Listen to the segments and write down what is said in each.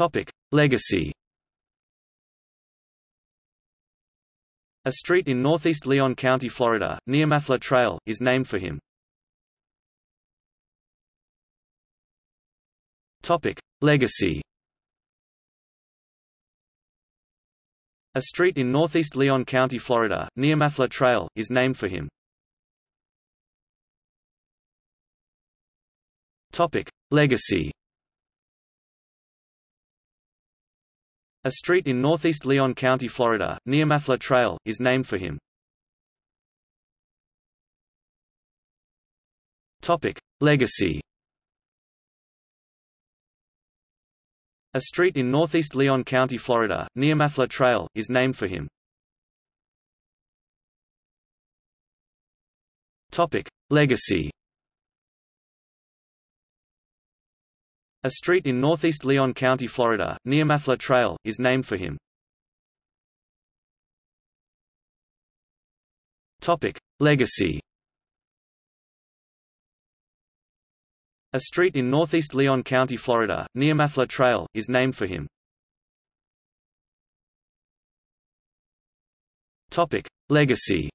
Topic: Legacy. A street in northeast Leon County, Florida, near Mathla Trail, is named for him. Topic: Legacy. A street in northeast Leon County, Florida, near Mathla Trail, is named for him. Topic: Legacy. A street in northeast Leon County, Florida, near Mathla Trail, is named for him. Topic: Legacy. A street in northeast Leon County, Florida, near Mathla Trail, is named for him. Topic: Legacy. A street in northeast Leon County, Florida, near Mathla Trail, is named for him. Topic: Legacy. A street in northeast Leon County, Florida, near Mathla Trail, is named for him. Topic: Legacy.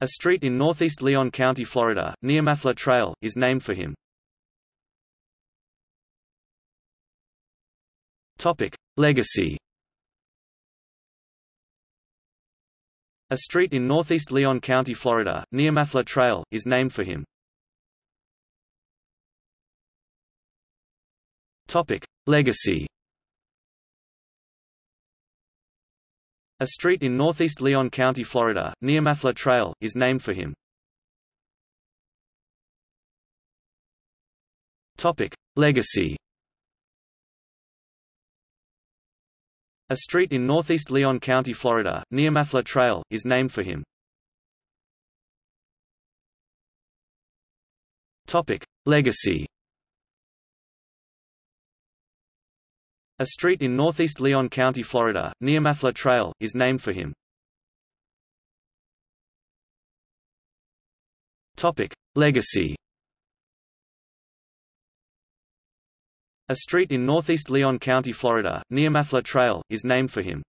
A street in northeast Leon County, Florida, near Mathla Trail, is named for him. Topic: Legacy. A street in northeast Leon County, Florida, near Mathla Trail, is named for him. Topic: Legacy. A street in northeast Leon County, Florida, near Mathla Trail, is named for him. Topic: Legacy. A street in northeast Leon County, Florida, near Mathla Trail, is named for him. Topic: Legacy. A street in northeast Leon County, Florida, near Mathla Trail, is named for him. Legacy. A street in northeast Leon County, Florida, near Mathla Trail, is named for him.